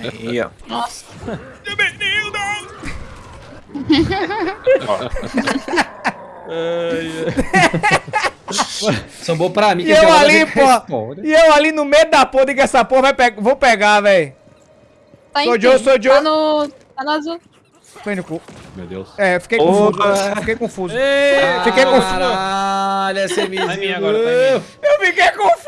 Aí, ó. Nossa. Sambou pra mim. E eu ali, pô. E eu ali no meio da porra, que essa porra vai pe... vou pegar, velho. Tá Sou? Joe, sou Joe. Tá no... Tá no azul. Foi no cu. Meu Deus. É, fiquei Opa. confuso. Fiquei confuso. Fiquei confuso. Caralho, essa é minha agora. Eu fiquei confuso.